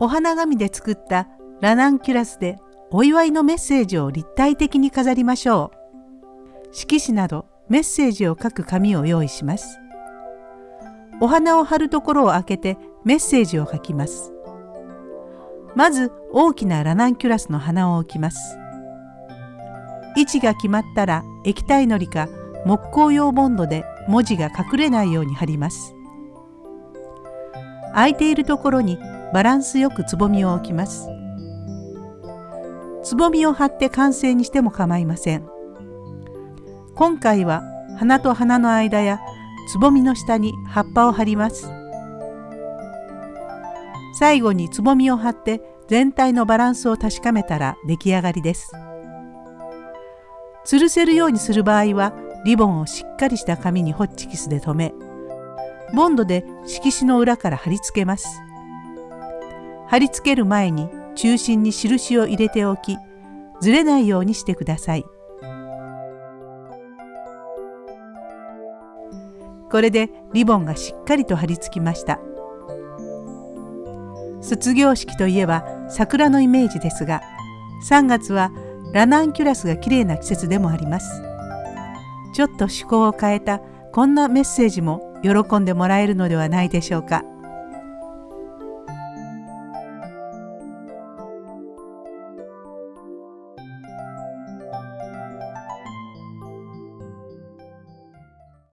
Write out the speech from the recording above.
お花紙で作ったラナンキュラスでお祝いのメッセージを立体的に飾りましょう。色紙などメッセージを書く紙を用意します。お花を貼るところを開けてメッセージを書きます。まず大きなラナンキュラスの花を置きます。位置が決まったら液体のりか木工用ボンドで文字が隠れないように貼ります。空いているところにバランスよくつぼみを置きます。つぼみを貼って完成にしても構いません。今回は花と花の間やつぼみの下に葉っぱを貼ります。最後につぼみを貼って全体のバランスを確かめたら出来上がりです。吊るせるようにする場合はリボンをしっかりした紙にホッチキスで留めボンドで色紙の裏から貼り付けます。貼り付ける前に中心に印を入れておきずれないようにしてください。これでリボンがしっかりと貼り付きました。卒業式といえば桜のイメージですが3月はラナンキュラスが綺麗な季節でもあります。ちょっと趣向を変えたこんなメッセージも喜んでもらえるのではないでしょうか。